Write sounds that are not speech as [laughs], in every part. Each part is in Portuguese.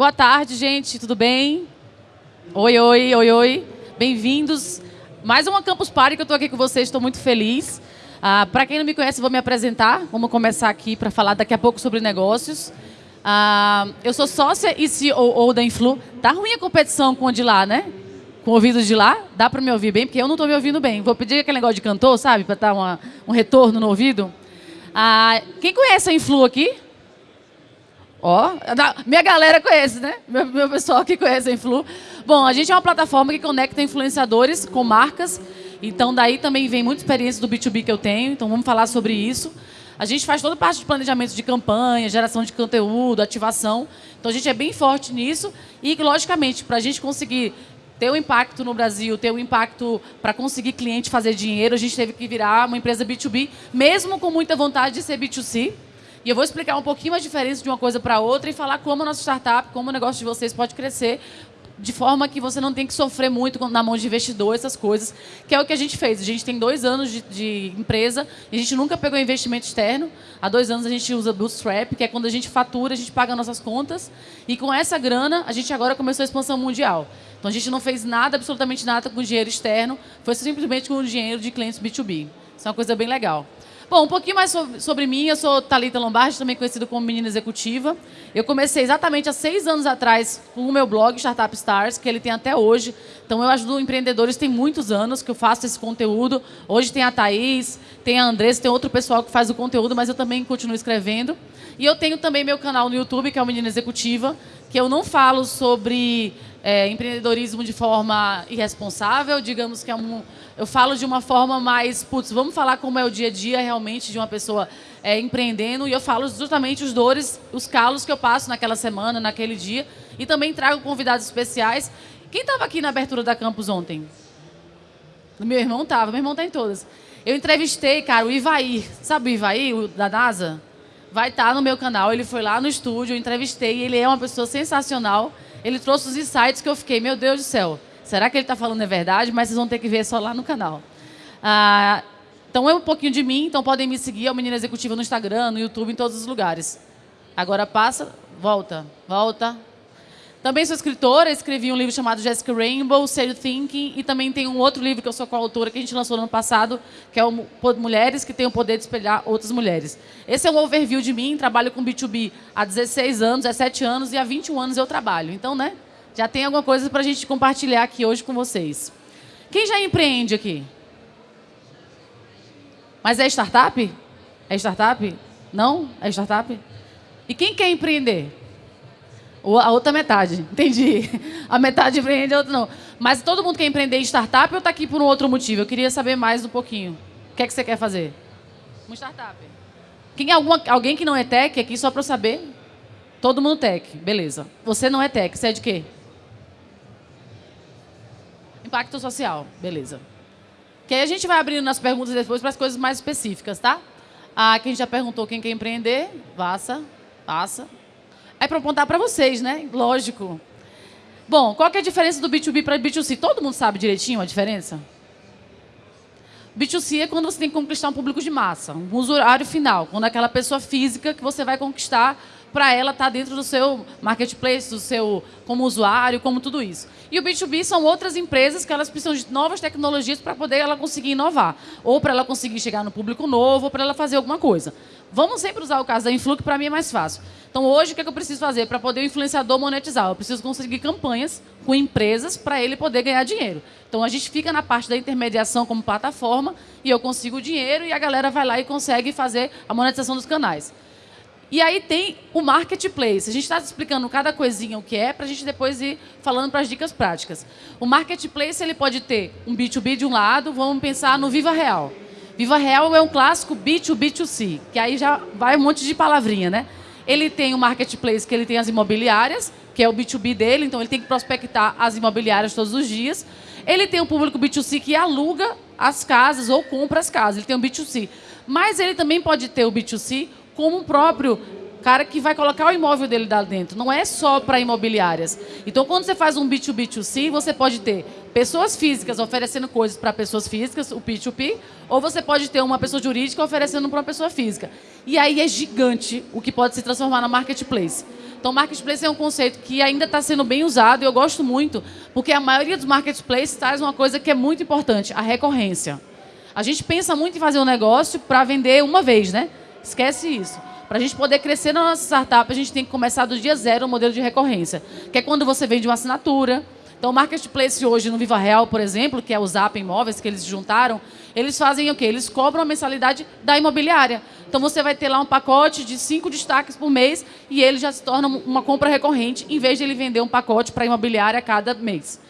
Boa tarde, gente, tudo bem? Oi, oi, oi, oi. Bem-vindos. Mais uma Campus Party que eu estou aqui com vocês, estou muito feliz. Ah, Para quem não me conhece, vou me apresentar. Vamos começar aqui para falar daqui a pouco sobre negócios. Ah, eu sou sócia e CEO da Influ. Tá ruim a competição com o de lá, né? Com o ouvido de lá. Dá para me ouvir bem? Porque eu não estou me ouvindo bem. Vou pedir aquele negócio de cantor, sabe? Para dar uma, um retorno no ouvido. Ah, quem conhece a Influ aqui? Ó, minha galera conhece, né? Meu, meu pessoal que conhece a Influ. Bom, a gente é uma plataforma que conecta influenciadores com marcas. Então, daí também vem muita experiência do B2B que eu tenho. Então, vamos falar sobre isso. A gente faz toda parte de planejamento de campanha, geração de conteúdo, ativação. Então, a gente é bem forte nisso. E, logicamente, para a gente conseguir ter um impacto no Brasil, ter um impacto para conseguir cliente fazer dinheiro, a gente teve que virar uma empresa B2B, mesmo com muita vontade de ser B2C. E eu vou explicar um pouquinho a diferença de uma coisa para outra e falar como a nossa startup, como o negócio de vocês pode crescer de forma que você não tem que sofrer muito na mão de investidor, essas coisas, que é o que a gente fez. A gente tem dois anos de, de empresa e a gente nunca pegou investimento externo. Há dois anos a gente usa Bootstrap, que é quando a gente fatura, a gente paga nossas contas. E com essa grana, a gente agora começou a expansão mundial. Então a gente não fez nada, absolutamente nada com dinheiro externo, foi simplesmente com o dinheiro de clientes B2B. Isso é uma coisa bem legal. Bom, um pouquinho mais sobre, sobre mim. Eu sou Talita Lombardi, também conhecida como Menina Executiva. Eu comecei exatamente há seis anos atrás com o meu blog Startup Stars, que ele tem até hoje. Então, eu ajudo empreendedores, tem muitos anos que eu faço esse conteúdo. Hoje tem a Thaís, tem a Andressa, tem outro pessoal que faz o conteúdo, mas eu também continuo escrevendo. E eu tenho também meu canal no YouTube, que é o Menina Executiva, que eu não falo sobre é, empreendedorismo de forma irresponsável, digamos que é um, eu falo de uma forma mais, putz, vamos falar como é o dia a dia realmente de uma pessoa é, empreendendo e eu falo justamente os dores, os calos que eu passo naquela semana, naquele dia e também trago convidados especiais. Quem estava aqui na abertura da campus ontem? Meu irmão estava, meu irmão está em todas. Eu entrevistei, cara, o Ivaí, sabe o Ivaí, o da NASA? Vai estar tá no meu canal, ele foi lá no estúdio, eu entrevistei, ele é uma pessoa sensacional. Ele trouxe os insights que eu fiquei, meu Deus do céu, será que ele está falando é verdade? Mas vocês vão ter que ver só lá no canal. Ah, então é um pouquinho de mim, então podem me seguir, é o Menina Executiva no Instagram, no YouTube, em todos os lugares. Agora passa, volta, volta, também sou escritora, escrevi um livro chamado Jessica Rainbow, Serious Thinking, e também tem um outro livro que eu sou coautora, que a gente lançou no ano passado, que é o Mulheres que têm o poder de espelhar outras mulheres. Esse é um overview de mim, trabalho com B2B há 16 anos, 17 anos, e há 21 anos eu trabalho. Então, né, já tem alguma coisa para a gente compartilhar aqui hoje com vocês. Quem já empreende aqui? Mas é startup? É startup? Não? É startup? E quem quer empreender? a outra metade, [laughs] entendi. A metade empreende, a outra não. Mas todo mundo quer empreender em startup ou está aqui por um outro motivo? Eu queria saber mais um pouquinho. O que é que você quer fazer? Uma startup. Quem, alguma, alguém que não é tech aqui, só para eu saber? Todo mundo tech, beleza. Você não é tech, você é de quê? Impacto social, beleza. Que aí a gente vai abrindo nas perguntas depois para as coisas mais específicas, tá? Ah, quem já perguntou quem quer empreender, passa, passa. É para apontar para vocês, né? Lógico. Bom, qual que é a diferença do B2B para B2C? Todo mundo sabe direitinho a diferença? B2C é quando você tem que conquistar um público de massa, um usuário final, quando é aquela pessoa física que você vai conquistar para ela estar tá dentro do seu marketplace, do seu como usuário, como tudo isso. E o B2B são outras empresas que elas precisam de novas tecnologias para poder ela conseguir inovar, ou para ela conseguir chegar no público novo, ou para ela fazer alguma coisa. Vamos sempre usar o caso da Influ, que para mim é mais fácil. Então, hoje, o que, é que eu preciso fazer para poder o influenciador monetizar? Eu preciso conseguir campanhas com empresas para ele poder ganhar dinheiro. Então, a gente fica na parte da intermediação como plataforma e eu consigo o dinheiro e a galera vai lá e consegue fazer a monetização dos canais. E aí tem o marketplace. A gente está explicando cada coisinha o que é, para a gente depois ir falando para as dicas práticas. O marketplace ele pode ter um B2B de um lado, vamos pensar no Viva Real. Viva Real é um clássico B2B2C, que aí já vai um monte de palavrinha, né? Ele tem o marketplace, que ele tem as imobiliárias, que é o B2B dele, então ele tem que prospectar as imobiliárias todos os dias. Ele tem o público B2C que aluga as casas ou compra as casas, ele tem o B2C. Mas ele também pode ter o B2C como o próprio cara que vai colocar o imóvel dele lá dentro. Não é só para imobiliárias. Então, quando você faz um B2B2C, você pode ter pessoas físicas oferecendo coisas para pessoas físicas, o P2P, ou você pode ter uma pessoa jurídica oferecendo para uma pessoa física. E aí é gigante o que pode se transformar na marketplace. Então, marketplace é um conceito que ainda está sendo bem usado e eu gosto muito, porque a maioria dos marketplaces traz uma coisa que é muito importante, a recorrência. A gente pensa muito em fazer um negócio para vender uma vez, né? Esquece isso. Para a gente poder crescer na nossa startup, a gente tem que começar do dia zero o modelo de recorrência, que é quando você vende uma assinatura, então, o Marketplace hoje no Viva Real, por exemplo, que é o Zap Imóveis que eles juntaram, eles fazem o quê? Eles cobram a mensalidade da imobiliária. Então, você vai ter lá um pacote de cinco destaques por mês e ele já se torna uma compra recorrente, em vez de ele vender um pacote para a imobiliária a cada mês.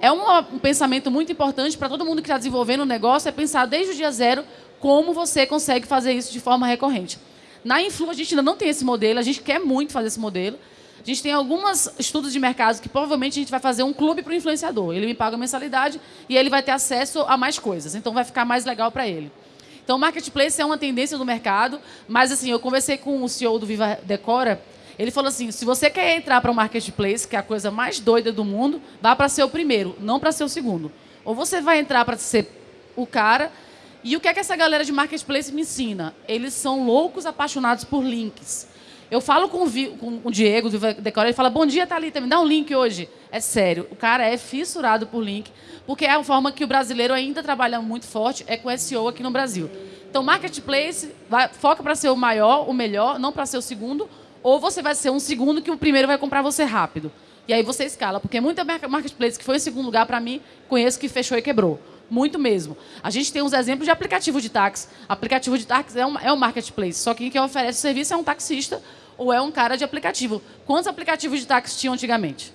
É uma, um pensamento muito importante para todo mundo que está desenvolvendo o um negócio, é pensar desde o dia zero como você consegue fazer isso de forma recorrente. Na Influ, a gente ainda não tem esse modelo, a gente quer muito fazer esse modelo, a gente tem alguns estudos de mercado que provavelmente a gente vai fazer um clube para o influenciador. Ele me paga mensalidade e ele vai ter acesso a mais coisas. Então vai ficar mais legal para ele. Então, o marketplace é uma tendência do mercado, mas assim, eu conversei com o CEO do Viva Decora, ele falou assim: se você quer entrar para o marketplace, que é a coisa mais doida do mundo, vá para ser o primeiro, não para ser o segundo. Ou você vai entrar para ser o cara. E o que é que essa galera de marketplace me ensina? Eles são loucos apaixonados por links. Eu falo com o, Vi, com o Diego do Decora, ele fala: Bom dia, Thalita, me dá um link hoje. É sério, o cara é fissurado por link, porque é a forma que o brasileiro ainda trabalha muito forte, é com SEO aqui no Brasil. Então, marketplace vai, foca para ser o maior, o melhor, não para ser o segundo, ou você vai ser um segundo que o primeiro vai comprar você rápido. E aí você escala, porque muita marketplace que foi em segundo lugar, para mim, conheço que fechou e quebrou. Muito mesmo. A gente tem uns exemplos de aplicativo de táxi. Aplicativo de táxi é um, é um marketplace, só que quem oferece o serviço é um taxista ou é um cara de aplicativo. Quantos aplicativos de táxi tinham antigamente?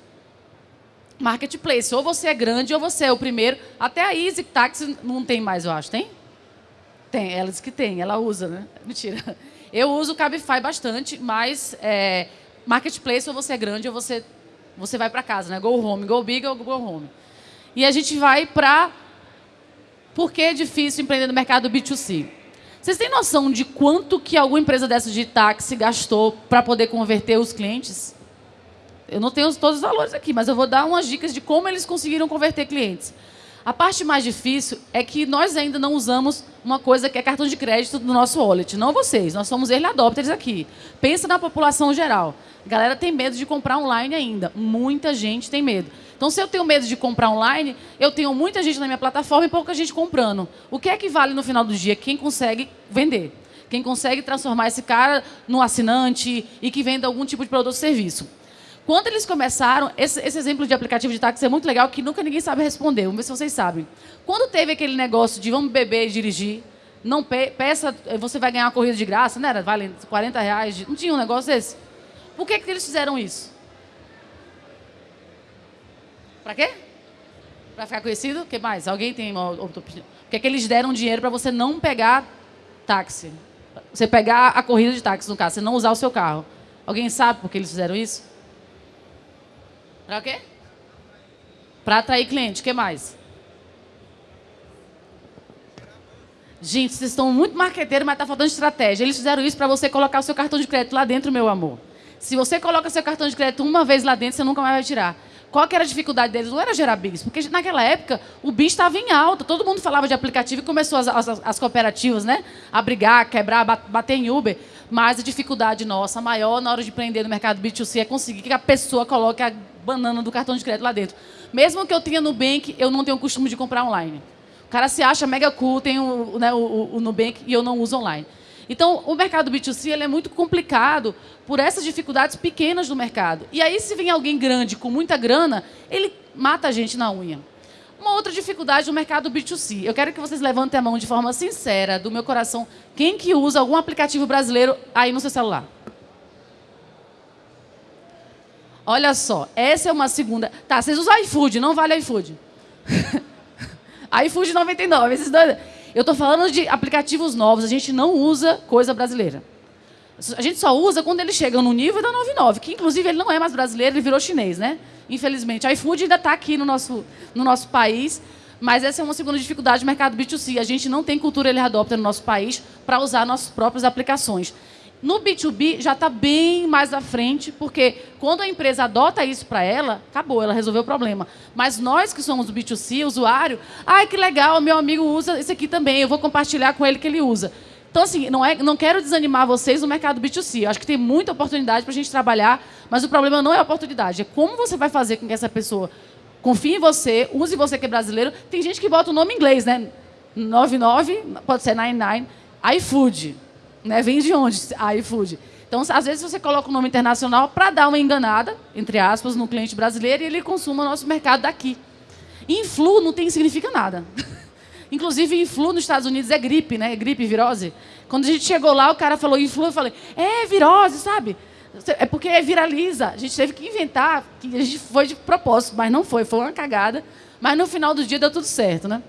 Marketplace. Ou você é grande ou você é o primeiro. Até a Easy Taxi não tem mais, eu acho. Tem? Tem. Ela diz que tem. Ela usa, né? [laughs] Mentira. Eu uso o Cabify bastante, mas é, Marketplace ou você é grande ou você, você vai para casa, né? Go home. Go big ou go home. E a gente vai para... Por que é difícil empreender no mercado B2C? Vocês têm noção de quanto que alguma empresa dessa de táxi gastou para poder converter os clientes? Eu não tenho todos os valores aqui, mas eu vou dar umas dicas de como eles conseguiram converter clientes. A parte mais difícil é que nós ainda não usamos uma coisa que é cartão de crédito do nosso wallet. Não vocês, nós somos early adopters aqui. Pensa na população geral. A galera tem medo de comprar online ainda. Muita gente tem medo. Então, se eu tenho medo de comprar online, eu tenho muita gente na minha plataforma e pouca gente comprando. O que é que vale no final do dia? Quem consegue vender. Quem consegue transformar esse cara no assinante e que venda algum tipo de produto ou serviço. Quando eles começaram, esse, esse, exemplo de aplicativo de táxi é muito legal, que nunca ninguém sabe responder. Vamos ver se vocês sabem. Quando teve aquele negócio de vamos beber e dirigir, não pe peça, você vai ganhar uma corrida de graça, né? Vale 40 reais. De, não tinha um negócio desse? Por que, que eles fizeram isso? Para quê? Para ficar conhecido? O que mais? Alguém tem uma outra opinião? Porque é que eles deram dinheiro para você não pegar táxi. Você pegar a corrida de táxi, no caso, você não usar o seu carro. Alguém sabe por que eles fizeram isso? Para quê? Para atrair cliente. O que mais? Gente, vocês estão muito marqueteiros, mas está faltando estratégia. Eles fizeram isso para você colocar o seu cartão de crédito lá dentro, meu amor. Se você coloca seu cartão de crédito uma vez lá dentro, você nunca mais vai tirar. Qual que era a dificuldade deles? Não era gerar BIS, porque naquela época o BIS estava em alta, todo mundo falava de aplicativo e começou as, as, as cooperativas né, a brigar, quebrar, bater em Uber. Mas a dificuldade nossa maior na hora de empreender no mercado B2C é conseguir que a pessoa coloque a banana do cartão de crédito lá dentro. Mesmo que eu tenha Nubank, eu não tenho o costume de comprar online. O cara se acha mega cool, tem o, né, o, o Nubank e eu não uso online. Então, o mercado B2C ele é muito complicado por essas dificuldades pequenas do mercado. E aí, se vem alguém grande com muita grana, ele mata a gente na unha. Uma outra dificuldade do mercado B2C. Eu quero que vocês levantem a mão de forma sincera, do meu coração, quem que usa algum aplicativo brasileiro aí no seu celular? Olha só, essa é uma segunda... Tá, vocês usam iFood, não vale iFood. [laughs] iFood 99, esses dois... Eu estou falando de aplicativos novos, a gente não usa coisa brasileira. A gente só usa quando eles chegam no nível da 99, que inclusive ele não é mais brasileiro, ele virou chinês, né? Infelizmente. A iFood ainda está aqui no nosso, no nosso país, mas essa é uma segunda dificuldade do mercado B2C. A gente não tem cultura ele adopta no nosso país para usar nossas próprias aplicações. No B2B já está bem mais à frente, porque quando a empresa adota isso para ela, acabou, ela resolveu o problema. Mas nós que somos o B2C, usuário, ai que legal, meu amigo usa esse aqui também, eu vou compartilhar com ele que ele usa. Então, assim, não, é, não quero desanimar vocês no mercado B2C. Eu acho que tem muita oportunidade para a gente trabalhar, mas o problema não é a oportunidade, é como você vai fazer com que essa pessoa confie em você, use você que é brasileiro. Tem gente que bota o nome em inglês, né? 99, pode ser 99, iFood. Né? Vem de onde? iFood. Então, às vezes, você coloca o nome internacional para dar uma enganada, entre aspas, no cliente brasileiro e ele consuma o nosso mercado daqui. Influ não tem, significa nada. [laughs] Inclusive, influ nos Estados Unidos é gripe, né? Gripe, virose. Quando a gente chegou lá, o cara falou influ, eu falei, é virose, sabe? É porque viraliza. A gente teve que inventar, que a gente foi de propósito, mas não foi, foi uma cagada. Mas no final do dia deu tudo certo, né?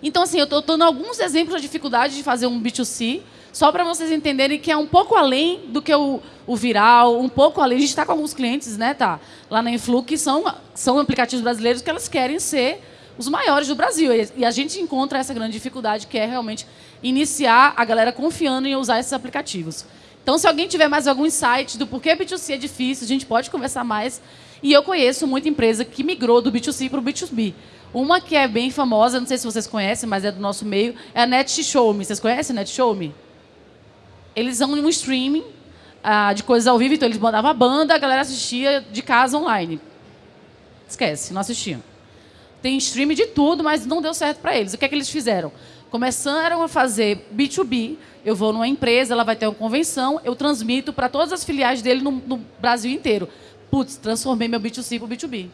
Então, assim, eu estou dando alguns exemplos da dificuldade de fazer um B2C, só para vocês entenderem que é um pouco além do que o, o viral, um pouco além. A gente está com alguns clientes, né, tá? Lá na Influ, que são, são aplicativos brasileiros que elas querem ser os maiores do Brasil. E a gente encontra essa grande dificuldade, que é realmente iniciar a galera confiando em usar esses aplicativos. Então, se alguém tiver mais algum insight do porquê B2C é difícil, a gente pode conversar mais. E eu conheço muita empresa que migrou do B2C para o B2B. Uma que é bem famosa, não sei se vocês conhecem, mas é do nosso meio, é a Net Show Me. Vocês conhecem a Net Show Me? Eles são um streaming ah, de coisas ao vivo, então eles mandavam a banda, a galera assistia de casa online. Esquece, não assistiam tem streaming de tudo, mas não deu certo para eles. O que é que eles fizeram? Começaram a fazer B2B. Eu vou numa empresa, ela vai ter uma convenção, eu transmito para todas as filiais dele no, no Brasil inteiro. Putz, transformei meu B2C para B2B.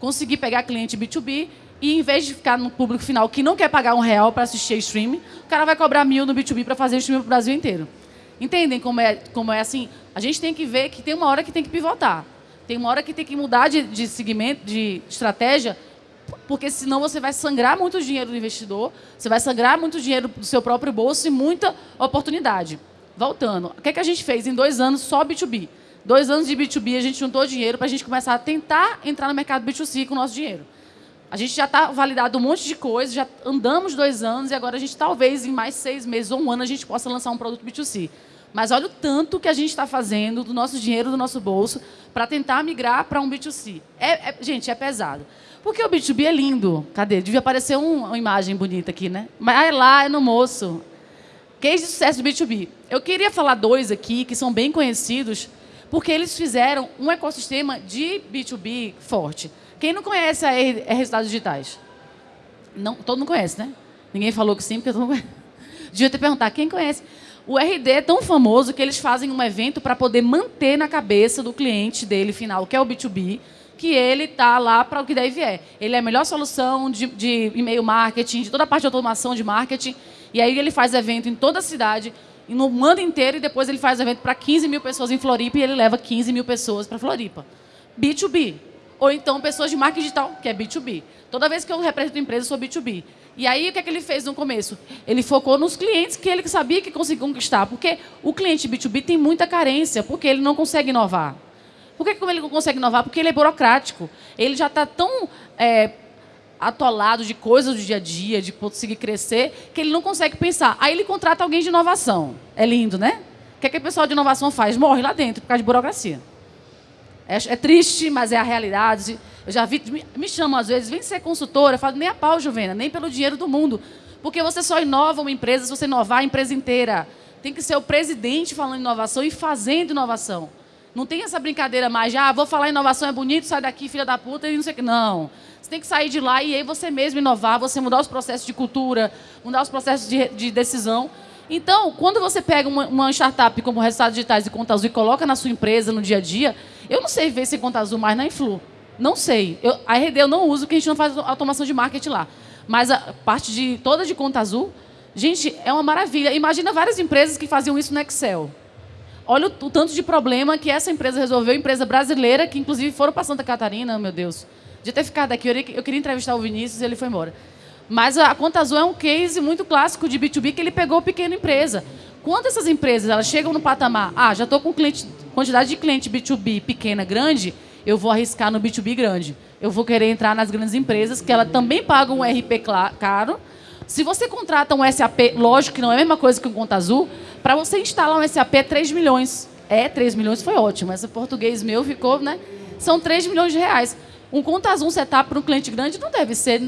Consegui pegar cliente B2B e, em vez de ficar no público final que não quer pagar um real para assistir stream, o cara vai cobrar mil no B2B para fazer stream para o Brasil inteiro. Entendem como é, como é assim? A gente tem que ver que tem uma hora que tem que pivotar. Tem uma hora que tem que mudar de, de segmento, de estratégia porque senão você vai sangrar muito dinheiro do investidor, você vai sangrar muito dinheiro do seu próprio bolso e muita oportunidade. Voltando, o que, é que a gente fez em dois anos só B2B? Dois anos de B2B, a gente juntou dinheiro para a gente começar a tentar entrar no mercado B2C com o nosso dinheiro. A gente já está validado um monte de coisa, já andamos dois anos e agora a gente talvez em mais seis meses ou um ano a gente possa lançar um produto B2C. Mas olha o tanto que a gente está fazendo do nosso dinheiro, do nosso bolso, para tentar migrar para um B2C. É, é, gente, é pesado. Porque o B2B é lindo. Cadê? Devia aparecer um, uma imagem bonita aqui, né? Mas é lá, é no moço. Case de sucesso do B2B. Eu queria falar dois aqui que são bem conhecidos, porque eles fizeram um ecossistema de B2B forte. Quem não conhece a é Resultados Digitais? Não, todo mundo conhece, né? Ninguém falou que sim, porque todo mundo conhece. [laughs] Devia ter perguntar, quem conhece? O RD é tão famoso que eles fazem um evento para poder manter na cabeça do cliente dele final, que é o B2B, que ele está lá para o que daí vier. Ele é a melhor solução de, de e-mail marketing, de toda a parte de automação de marketing. E aí ele faz evento em toda a cidade, no mundo inteiro, e depois ele faz evento para 15 mil pessoas em Floripa e ele leva 15 mil pessoas para Floripa. B2B. Ou então pessoas de marketing digital, que é B2B. Toda vez que eu represento empresa, eu sou B2B. E aí, o que, é que ele fez no começo? Ele focou nos clientes que ele sabia que conseguia conquistar. Porque o cliente B2B tem muita carência, porque ele não consegue inovar. Por que ele não consegue inovar? Porque ele é burocrático. Ele já está tão é, atolado de coisas do dia a dia, de conseguir crescer, que ele não consegue pensar. Aí ele contrata alguém de inovação. É lindo, né? O que, é que o pessoal de inovação faz? Morre lá dentro por causa de burocracia. É, é triste, mas é a realidade. Eu já vi, me, me chamam às vezes, vem ser consultora. Eu falo, nem a pau, Juvena, nem pelo dinheiro do mundo. Porque você só inova uma empresa se você inovar a empresa inteira. Tem que ser o presidente falando inovação e fazendo inovação. Não tem essa brincadeira mais ah, vou falar inovação é bonito, sai daqui, filha da puta, e não sei o que. Não. Você tem que sair de lá e aí você mesmo inovar, você mudar os processos de cultura, mudar os processos de, de decisão. Então, quando você pega uma, uma startup como Resultados Digitais e Conta Azul e coloca na sua empresa, no dia a dia, eu não sei ver sem Conta Azul mais na Influ. Não sei. Eu, a RD eu não uso, porque a gente não faz automação de marketing lá. Mas a parte de toda de Conta Azul, gente, é uma maravilha. Imagina várias empresas que faziam isso no Excel. Olha o, o, tanto de problema que essa empresa resolveu, empresa brasileira, que inclusive foram para Santa Catarina, meu Deus. De ter ficado aqui, eu queria entrevistar o Vinícius e ele foi embora. Mas a Conta Azul é um case muito clássico de B2B que ele pegou pequena empresa. Quando essas empresas elas chegam no patamar, ah, já estou com cliente, quantidade de cliente B2B pequena, grande, eu vou arriscar no B2B grande. Eu vou querer entrar nas grandes empresas, que ela também pagam um RP caro. Se você contrata um SAP, lógico que não é a mesma coisa que um Conta Azul, para você instalar um SAP é 3 milhões. É, 3 milhões foi ótimo. Esse português meu ficou, né? São 3 milhões de reais. Um conta azul setup para um cliente grande não deve ser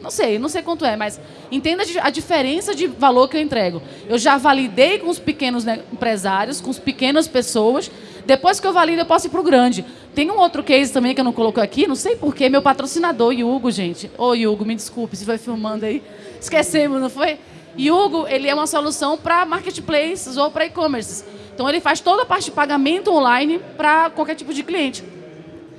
Não sei, não sei quanto é, mas entenda a diferença de valor que eu entrego. Eu já validei com os pequenos né, empresários, com as pequenas pessoas. Depois que eu valido, eu posso ir para o grande. Tem um outro case também que eu não coloco aqui, não sei porquê, meu patrocinador, Hugo, gente. Ô, Hugo, me desculpe se foi filmando aí. Esquecemos, não foi? Hugo, ele é uma solução para marketplaces ou para e-commerce. Então, ele faz toda a parte de pagamento online para qualquer tipo de cliente.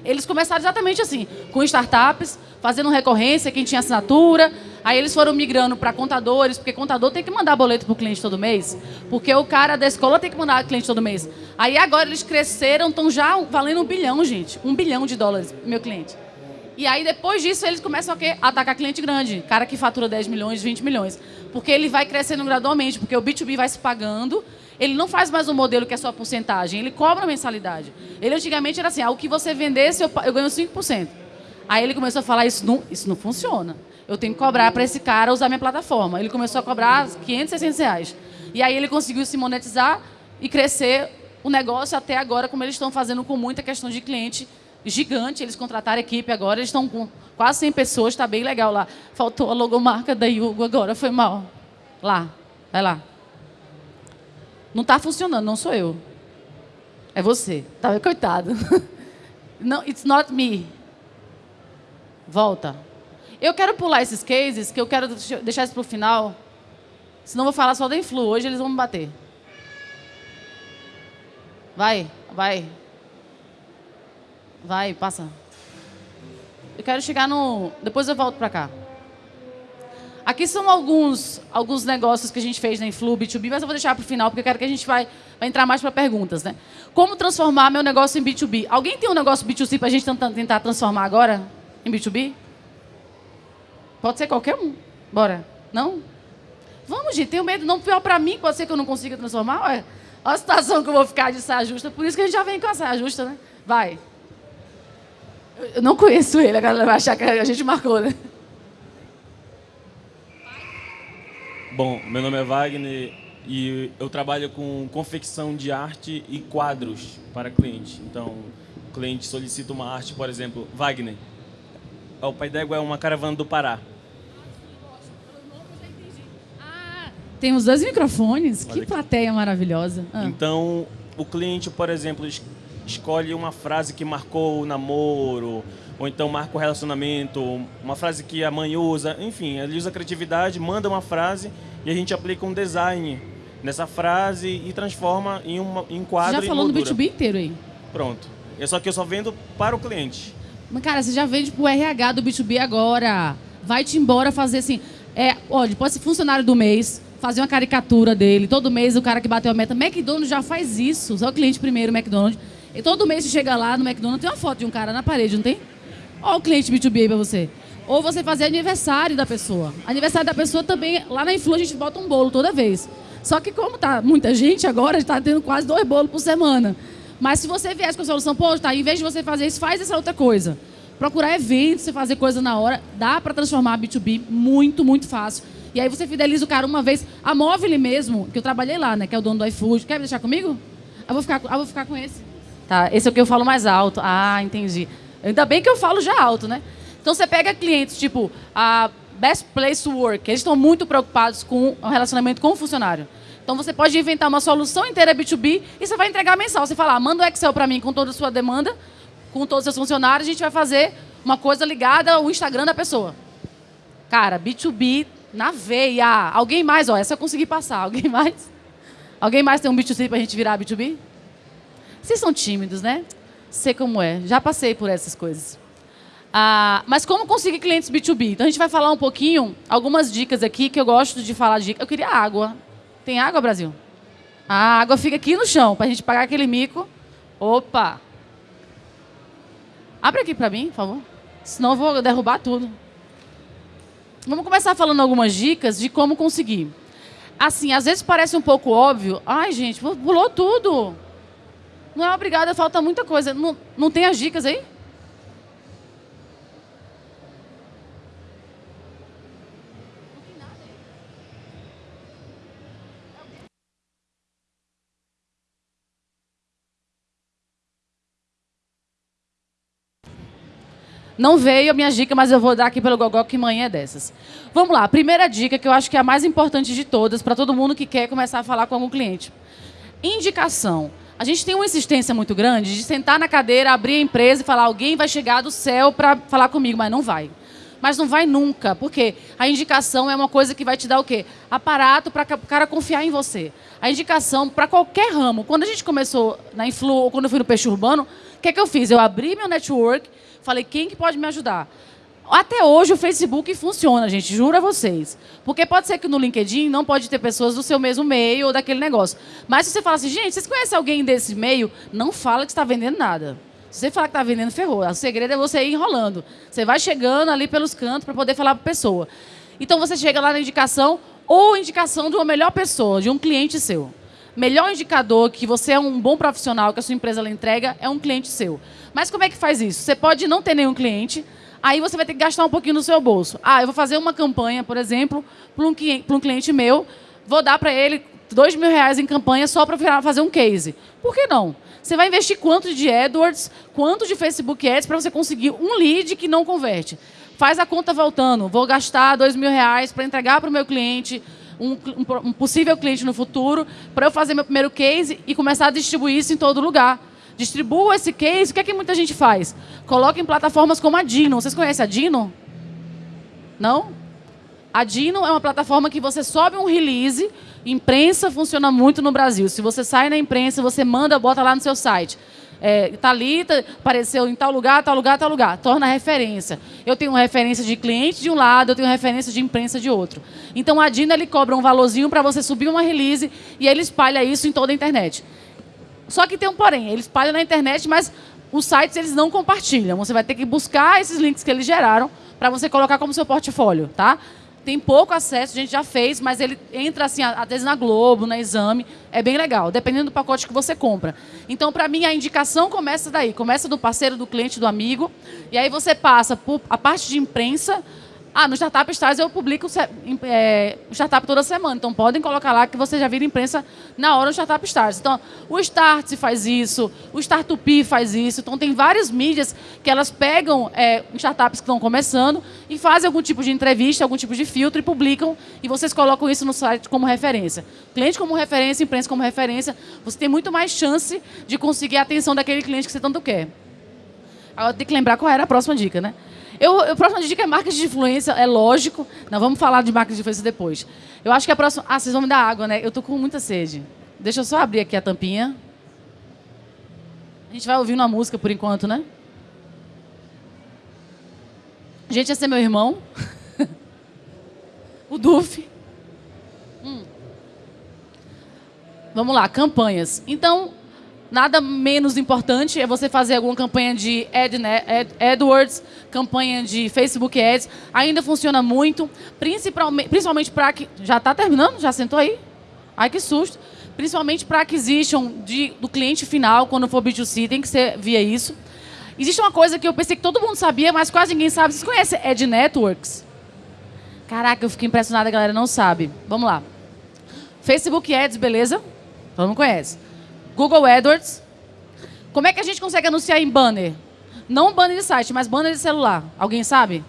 Eles começaram exatamente assim, com startups, fazendo recorrência, quem tinha assinatura. Aí eles foram migrando para contadores, porque contador tem que mandar boleto para o cliente todo mês. Porque o cara da escola tem que mandar cliente todo mês. Aí agora eles cresceram, estão já valendo um bilhão, gente. Um bilhão de dólares, meu cliente. E aí depois disso eles começam a quê? atacar cliente grande. Cara que fatura 10 milhões, 20 milhões. Porque ele vai crescendo gradualmente, porque o B2B vai se pagando ele não faz mais um modelo que é só porcentagem, ele cobra mensalidade. Ele antigamente era assim, ah, o que você vendesse, eu, eu ganho 5%. Aí ele começou a falar, isso não, isso não funciona. Eu tenho que cobrar para esse cara usar minha plataforma. Ele começou a cobrar 500, 600 reais. E aí ele conseguiu se monetizar e crescer o negócio até agora, como eles estão fazendo com muita questão de cliente gigante. Eles contrataram equipe agora, eles estão com quase 100 pessoas, está bem legal lá. Faltou a logomarca da Yugo agora, foi mal. Lá, vai lá. Não está funcionando, não sou eu. É você. Tá, coitado. [laughs] Não, it's not me. Volta. Eu quero pular esses cases, que eu quero deixar isso para o final. Senão eu vou falar só da Influ. Hoje eles vão me bater. Vai, vai. Vai, passa. Eu quero chegar no... Depois eu volto para cá. Aqui são alguns, alguns negócios que a gente fez na Influ B2B, mas eu vou deixar para o final, porque eu quero que a gente vai, vai entrar mais para perguntas. Né? Como transformar meu negócio em B2B? Alguém tem um negócio B2C para a gente tentar transformar agora em B2B? Pode ser qualquer um. Bora. Não? Vamos, gente. Tenho medo. Não pior para mim, pode ser que eu não consiga transformar. Olha, olha a situação que eu vou ficar de saia justa. Por isso que a gente já vem com a saia justa, né? Vai. Eu não conheço ele, a galera vai achar que a gente marcou, né? Bom, meu nome é Wagner e eu trabalho com confecção de arte e quadros para cliente. Então, o cliente solicita uma arte, por exemplo, Wagner. O Pai d'Égua é uma caravana do Pará. Ah, tem os dois microfones. Olha que plateia maravilhosa. Ah. Então, o cliente, por exemplo, escolhe uma frase que marcou o namoro, ou então marca o relacionamento, uma frase que a mãe usa, enfim, ele usa a criatividade, manda uma frase e a gente aplica um design nessa frase e transforma em, uma, em quadro Você já falou no B2B inteiro aí. Pronto. É só que eu só vendo para o cliente. Mas, cara, você já vende pro RH do B2B agora. Vai-te embora fazer assim. É, olha, pode ser funcionário do mês, fazer uma caricatura dele. Todo mês o cara que bateu a meta. McDonald's já faz isso. Só o cliente primeiro, McDonald's. E todo mês você chega lá no McDonald's, tem uma foto de um cara na parede, não tem? Olha o cliente B2B aí para você. Ou você fazer aniversário da pessoa. Aniversário da pessoa também, lá na Influ a gente bota um bolo toda vez. Só que como tá muita gente agora, está tendo quase dois bolos por semana. Mas se você viesse com a solução, pô, tá, em vez de você fazer isso, faz essa outra coisa. Procurar eventos, você fazer coisa na hora, dá para transformar B2B muito, muito fácil. E aí você fideliza o cara uma vez. A Móvel mesmo, que eu trabalhei lá, né, que é o dono do iFood. Quer deixar comigo? Eu vou ficar, eu vou ficar com esse. Tá, esse é o que eu falo mais alto. Ah, entendi. Ainda bem que eu falo já alto, né? Então você pega clientes tipo a Best Place to Work, eles estão muito preocupados com o relacionamento com o funcionário. Então você pode inventar uma solução inteira B2B e você vai entregar mensal. Você fala, ah, manda o Excel para mim com toda a sua demanda, com todos os seus funcionários, a gente vai fazer uma coisa ligada ao Instagram da pessoa. Cara, B2B na veia. Alguém mais? Ó, essa eu consegui passar. Alguém mais? Alguém mais tem um B2C para a gente virar B2B? Vocês são tímidos, né? Sei como é. Já passei por essas coisas. Ah, mas como conseguir clientes B2B? Então a gente vai falar um pouquinho, algumas dicas aqui que eu gosto de falar. De... Eu queria água. Tem água, Brasil? A água fica aqui no chão, para a gente pagar aquele mico. Opa! Abre aqui para mim, por favor. Senão eu vou derrubar tudo. Vamos começar falando algumas dicas de como conseguir. Assim, às vezes parece um pouco óbvio. Ai, gente, pulou tudo. Não é obrigada, falta muita coisa. Não, não tem as dicas aí? Não veio a minha dica, mas eu vou dar aqui pelo Gogó, que manhã é dessas. Vamos lá, primeira dica, que eu acho que é a mais importante de todas, para todo mundo que quer começar a falar com algum cliente. Indicação. A gente tem uma insistência muito grande de sentar na cadeira, abrir a empresa e falar alguém vai chegar do céu para falar comigo, mas não vai. Mas não vai nunca, porque a indicação é uma coisa que vai te dar o quê? Aparato para o cara confiar em você. A indicação para qualquer ramo. Quando a gente começou na Influ, ou quando eu fui no Peixe Urbano, o que, é que eu fiz? Eu abri meu network, falei, quem que pode me ajudar? Até hoje o Facebook funciona, gente, juro a vocês. Porque pode ser que no LinkedIn não pode ter pessoas do seu mesmo meio ou daquele negócio. Mas se você fala assim, gente, vocês conhecem alguém desse meio? Não fala que está vendendo nada. Se você falar que está vendendo, ferrou. O segredo é você ir enrolando. Você vai chegando ali pelos cantos para poder falar para a pessoa. Então você chega lá na indicação ou indicação de uma melhor pessoa, de um cliente seu. Melhor indicador que você é um bom profissional, que a sua empresa entrega, é um cliente seu. Mas como é que faz isso? Você pode não ter nenhum cliente, Aí você vai ter que gastar um pouquinho no seu bolso. Ah, eu vou fazer uma campanha, por exemplo, para um, um, cliente meu, vou dar para ele dois mil reais em campanha só para fazer um case. Por que não? Você vai investir quanto de AdWords, quanto de Facebook Ads para você conseguir um lead que não converte. Faz a conta voltando. Vou gastar dois mil reais para entregar para o meu cliente, um, um, um possível cliente no futuro, para eu fazer meu primeiro case e começar a distribuir isso em todo lugar. Distribua esse case. O que é que muita gente faz? Coloca em plataformas como a Dino. Vocês conhecem a Dino? Não? A Dino é uma plataforma que você sobe um release. Imprensa funciona muito no Brasil. Se você sai na imprensa, você manda, bota lá no seu site. É, Talita apareceu em tal lugar, tal lugar, tal lugar. Torna referência. Eu tenho referência de cliente de um lado, eu tenho referência de imprensa de outro. Então a Dino ele cobra um valorzinho para você subir uma release e ele espalha isso em toda a internet. Só que tem um porém, eles espalham na internet, mas os sites eles não compartilham. Você vai ter que buscar esses links que eles geraram para você colocar como seu portfólio, tá? Tem pouco acesso, a gente já fez, mas ele entra assim, às vezes na Globo, na Exame, é bem legal, dependendo do pacote que você compra. Então, para mim, a indicação começa daí, começa do parceiro, do cliente, do amigo, e aí você passa por a parte de imprensa, ah, no Startup Stars eu publico é, startup toda semana. Então podem colocar lá que você já vira imprensa na hora do Startup Stars. Então, o Start faz isso, o Startup faz isso. Então tem várias mídias que elas pegam é, startups que estão começando e fazem algum tipo de entrevista, algum tipo de filtro e publicam. E vocês colocam isso no site como referência. Cliente como referência, imprensa como referência, você tem muito mais chance de conseguir a atenção daquele cliente que você tanto quer. Agora tem que lembrar qual era a próxima dica, né? Eu, a próxima dica é marketing de influência, é lógico. Não, vamos falar de marketing de influência depois. Eu acho que a próxima... Ah, vocês vão me dar água, né? Eu tô com muita sede. Deixa eu só abrir aqui a tampinha. A gente vai ouvindo uma música por enquanto, né? Gente, esse é meu irmão. [laughs] o Duf. Hum. Vamos lá, campanhas. Então, Nada menos importante é você fazer alguma campanha de Ad, Ad, AdWords, campanha de Facebook Ads. Ainda funciona muito, principalmente, principalmente para que... Já está terminando? Já sentou aí? Ai, que susto. Principalmente para acquisition de, do cliente final, quando for B2C, tem que ser via isso. Existe uma coisa que eu pensei que todo mundo sabia, mas quase ninguém sabe. Vocês conhecem Ad Networks? Caraca, eu fiquei impressionada, a galera não sabe. Vamos lá. Facebook Ads, beleza? Todo mundo conhece. Google AdWords. Como é que a gente consegue anunciar em banner? Não banner de site, mas banner de celular. Alguém sabe?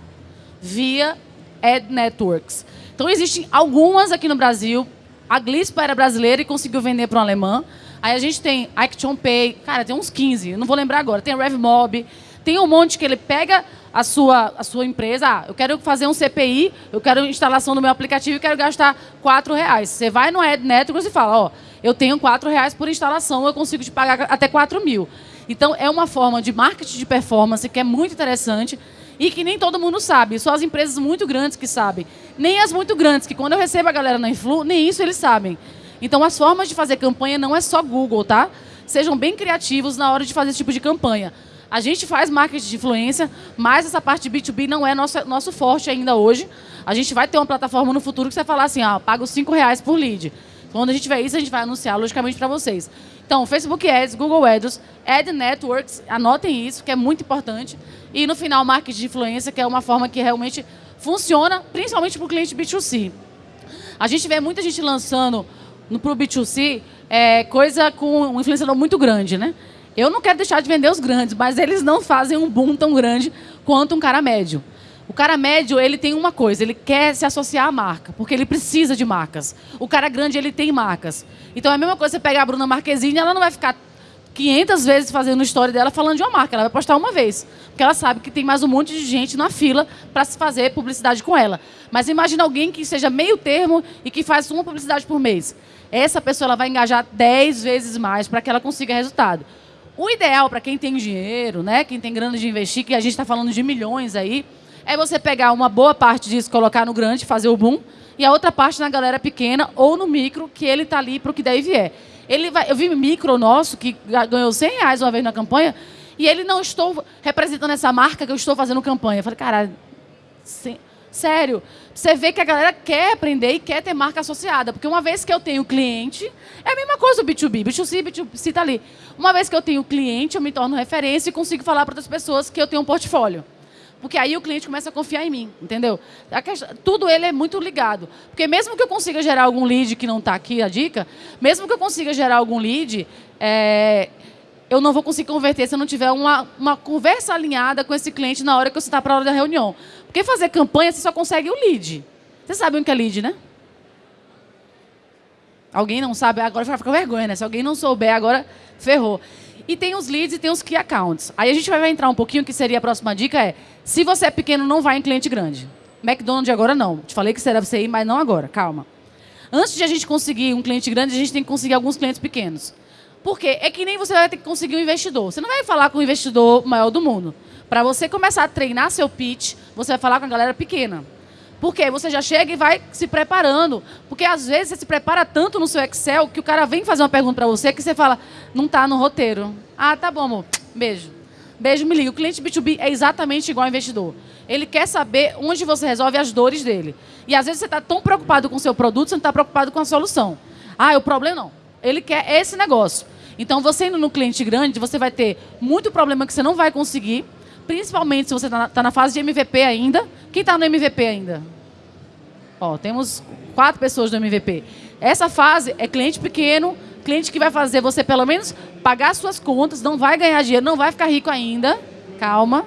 Via Ad Networks. Então, existem algumas aqui no Brasil. A Glispa era brasileira e conseguiu vender para um alemão. Aí a gente tem Action Pay. Cara, tem uns 15. Não vou lembrar agora. Tem a RevMob. Tem um monte que ele pega a sua, a sua empresa. Ah, eu quero fazer um CPI, eu quero instalação do meu aplicativo e quero gastar 4 reais. Você vai no Networks e fala, ó, eu tenho 4 reais por instalação, eu consigo te pagar até 4 mil. Então, é uma forma de marketing de performance que é muito interessante e que nem todo mundo sabe. Só as empresas muito grandes que sabem. Nem as muito grandes, que quando eu recebo a galera na Influ, nem isso eles sabem. Então, as formas de fazer campanha não é só Google, tá? Sejam bem criativos na hora de fazer esse tipo de campanha. A gente faz marketing de influência, mas essa parte de B2B não é nosso, nosso forte ainda hoje. A gente vai ter uma plataforma no futuro que você vai falar assim, ah, paga os 5 reais por lead. Quando a gente tiver isso, a gente vai anunciar, logicamente, para vocês. Então, Facebook Ads, Google Ads, Ad Networks, anotem isso, que é muito importante. E, no final, marketing de influência, que é uma forma que realmente funciona, principalmente para o cliente B2C. A gente vê muita gente lançando para o B2C é, coisa com um influenciador muito grande, né? Eu não quero deixar de vender os grandes, mas eles não fazem um boom tão grande quanto um cara médio. O cara médio, ele tem uma coisa, ele quer se associar à marca, porque ele precisa de marcas. O cara grande, ele tem marcas. Então é a mesma coisa você pegar a Bruna Marquezine, ela não vai ficar 500 vezes fazendo história dela falando de uma marca, ela vai postar uma vez. Porque ela sabe que tem mais um monte de gente na fila para se fazer publicidade com ela. Mas imagina alguém que seja meio termo e que faz uma publicidade por mês. Essa pessoa ela vai engajar 10 vezes mais para que ela consiga resultado. O ideal para quem tem dinheiro, né, quem tem grana de investir, que a gente está falando de milhões aí, é você pegar uma boa parte disso, colocar no grande, fazer o boom, e a outra parte na galera pequena ou no micro, que ele está ali para o que daí vier. Ele vai, eu vi micro nosso, que ganhou 100 reais uma vez na campanha, e ele não estou representando essa marca que eu estou fazendo campanha. Eu falei, cara, sério, você vê que a galera quer aprender e quer ter marca associada. Porque uma vez que eu tenho cliente, é a mesma coisa o B2B. B2C, B2C está ali. Uma vez que eu tenho cliente, eu me torno referência e consigo falar para outras pessoas que eu tenho um portfólio. Porque aí o cliente começa a confiar em mim, entendeu? Questão, tudo ele é muito ligado. Porque mesmo que eu consiga gerar algum lead que não está aqui, a dica, mesmo que eu consiga gerar algum lead, é, eu não vou conseguir converter se eu não tiver uma, uma conversa alinhada com esse cliente na hora que eu está para a hora da reunião. Porque fazer campanha, você só consegue o lead. Vocês sabem o que é lead, né? Alguém não sabe? Agora vai ficar vergonha, né? Se alguém não souber, agora ferrou. E tem os leads e tem os key accounts. Aí a gente vai entrar um pouquinho, que seria a próxima dica, é se você é pequeno, não vai em cliente grande. McDonald's agora não. Te falei que será você ir, mas não agora. Calma. Antes de a gente conseguir um cliente grande, a gente tem que conseguir alguns clientes pequenos. Por quê? É que nem você vai ter que conseguir um investidor. Você não vai falar com o investidor maior do mundo. Para você começar a treinar seu pitch, você vai falar com a galera pequena. Porque você já chega e vai se preparando. Porque às vezes você se prepara tanto no seu Excel que o cara vem fazer uma pergunta para você que você fala, não está no roteiro. Ah, tá bom, amor. Beijo. Beijo, me liga. O cliente B2B é exatamente igual ao investidor. Ele quer saber onde você resolve as dores dele. E às vezes você está tão preocupado com o seu produto, você não está preocupado com a solução. Ah, o problema não. Ele quer esse negócio. Então, você indo no cliente grande, você vai ter muito problema que você não vai conseguir, principalmente se você está na, tá na, fase de MVP ainda. Quem está no MVP ainda? Ó, temos quatro pessoas no MVP. Essa fase é cliente pequeno, cliente que vai fazer você pelo menos pagar suas contas, não vai ganhar dinheiro, não vai ficar rico ainda. Calma.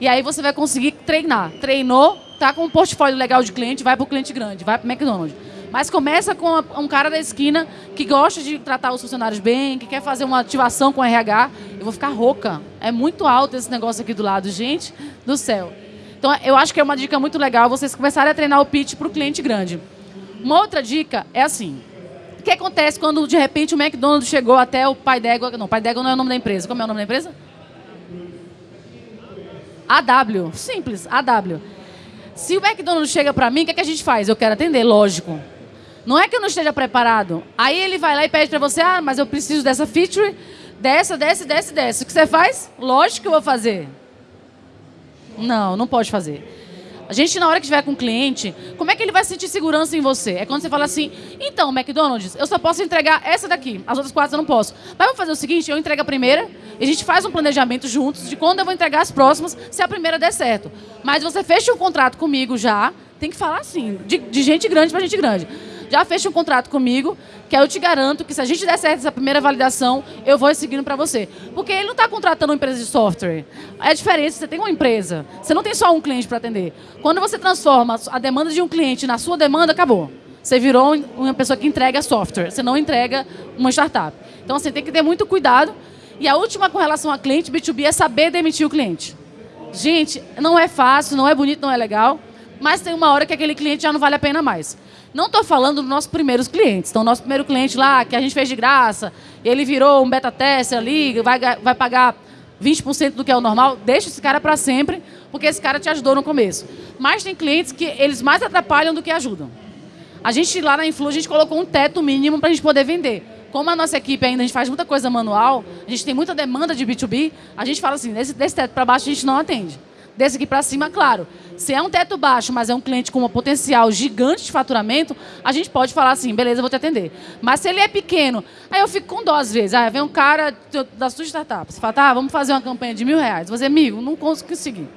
E aí você vai conseguir treinar. Treinou, tá com um portfólio legal de cliente, vai para o cliente grande, vai para o McDonald's. Mas começa com um cara da esquina que gosta de tratar os funcionários bem, que quer fazer uma ativação com RH. Eu vou ficar rouca. É muito alto esse negócio aqui do lado, gente do céu. Então, eu acho que é uma dica muito legal vocês começarem a treinar o pitch para o cliente grande. Uma outra dica é assim: que acontece quando, de repente, o McDonald's chegou até o Pai d'Égua? Não, Pai d'Égua não é o nome da empresa. Como é o nome da empresa? AW. Simples, AW. Se o McDonald's chega para mim, o que, é que a gente faz? Eu quero atender, lógico. Não é que eu não esteja preparado. Aí ele vai lá e pede para você, ah, mas eu preciso dessa feature, dessa, dessa, dessa, dessa. O que você faz? Lógico que eu vou fazer. Não, não pode fazer. A gente, na hora que estiver com o cliente, como é que ele vai sentir segurança em você? É quando você fala assim, então, McDonald's, eu só posso entregar essa daqui, as outras quatro eu não posso. Mas vamos fazer o seguinte, eu entrego a primeira, e a gente faz um planejamento juntos de quando eu vou entregar as próximas, se a primeira der certo. Mas você fecha um contrato comigo já, tem que falar assim, de, de gente grande para gente grande já fecha um contrato comigo, que eu te garanto que se a gente der certo essa primeira validação, eu vou seguindo para você. Porque ele não está contratando uma empresa de software. É diferente, você tem uma empresa. Você não tem só um cliente para atender. Quando você transforma a demanda de um cliente na sua demanda, acabou. Você virou uma pessoa que entrega software, você não entrega uma startup. Então, assim, tem que ter muito cuidado. E a última com relação a cliente B2B é saber demitir o cliente. Gente, não é fácil, não é bonito, não é legal, mas tem uma hora que aquele cliente já não vale a pena mais. Não estou falando dos nossos primeiros clientes. Então, nosso primeiro cliente lá, que a gente fez de graça, ele virou um beta tester ali, vai, vai pagar 20% do que é o normal, deixa esse cara para sempre, porque esse cara te ajudou no começo. Mas tem clientes que eles mais atrapalham do que ajudam. A gente lá na Influ, a gente colocou um teto mínimo para a gente poder vender. Como a nossa equipe ainda a gente faz muita coisa manual, a gente tem muita demanda de B2B, a gente fala assim, desse, desse teto para baixo a gente não atende. Desse aqui para cima, claro. Se é um teto baixo, mas é um cliente com um potencial gigante de faturamento, a gente pode falar assim, beleza, vou te atender. Mas se ele é pequeno, aí eu fico com dó às vezes. Aí vem um cara da sua startup, você fala, tá, vamos fazer uma campanha de mil reais. Você, amigo, não consigo conseguir.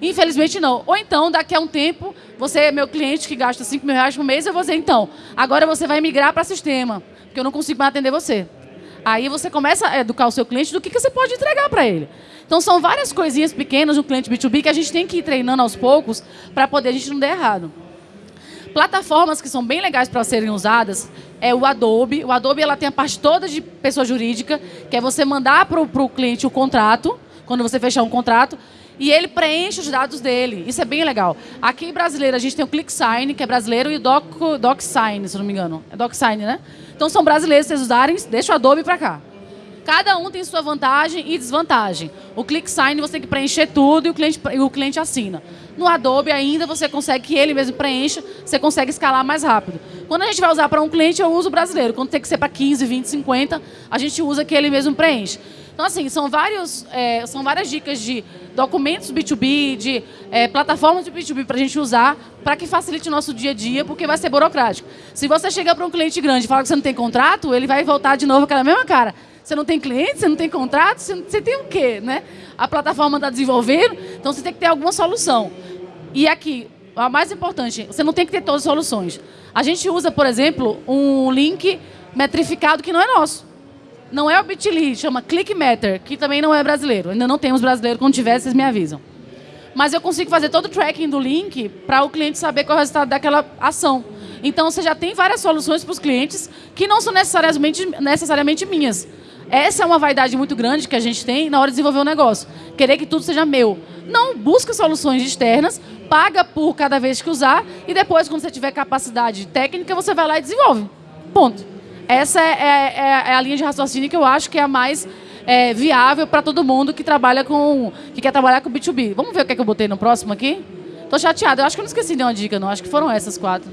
Infelizmente não. Ou então, daqui a um tempo, você é meu cliente que gasta 5 mil reais por mês, eu vou dizer, então, agora você vai migrar para sistema, porque eu não consigo mais atender você. Aí você começa a educar o seu cliente do que, que você pode entregar para ele. Então são várias coisinhas pequenas no cliente B2B que a gente tem que ir treinando aos poucos para poder a gente não der errado. Plataformas que são bem legais para serem usadas é o Adobe. O Adobe ela tem a parte toda de pessoa jurídica, que é você mandar para o cliente o contrato, quando você fechar um contrato, e ele preenche os dados dele. Isso é bem legal. Aqui em brasileiro a gente tem o ClickSign, que é brasileiro, e o Doc, DocSign, se não me engano. É DocSign, né? Então são brasileiros, vocês usarem, deixa o Adobe para cá. Cada um tem sua vantagem e desvantagem. O ClickSign você tem que preencher tudo e o cliente, o cliente assina. No Adobe ainda você consegue que ele mesmo preencha, você consegue escalar mais rápido. Quando a gente vai usar para um cliente, eu uso o brasileiro. Quando tem que ser para 15, 20, 50, a gente usa que ele mesmo preenche. Então, assim, são, vários, é, são várias dicas de documentos B2B, de é, plataformas de B2B para a gente usar, para que facilite o nosso dia a dia, porque vai ser burocrático. Se você chegar para um cliente grande e falar que você não tem contrato, ele vai voltar de novo aquela mesma cara. Você não tem cliente, você não tem contrato, você, você tem o quê? Né? A plataforma está desenvolvendo, então você tem que ter alguma solução. E aqui, a mais importante, você não tem que ter todas as soluções. A gente usa, por exemplo, um link metrificado que não é nosso. Não é o Bitly, chama ClickMeter, que também não é brasileiro. Ainda não temos brasileiro, quando tiver, vocês me avisam. Mas eu consigo fazer todo o tracking do link para o cliente saber qual é o resultado daquela ação. Então, você já tem várias soluções para os clientes que não são necessariamente, necessariamente minhas. Essa é uma vaidade muito grande que a gente tem na hora de desenvolver um negócio. Querer que tudo seja meu. Não, busca soluções externas, paga por cada vez que usar e depois, quando você tiver capacidade técnica, você vai lá e desenvolve. Ponto. Essa é, é, é, é a linha de raciocínio que eu acho que é a mais é, viável para todo mundo que trabalha com que quer trabalhar com B2B. Vamos ver o que, é que eu botei no próximo aqui? Tô chateada. Eu acho que eu não esqueci nenhuma dica, não. Acho que foram essas quatro.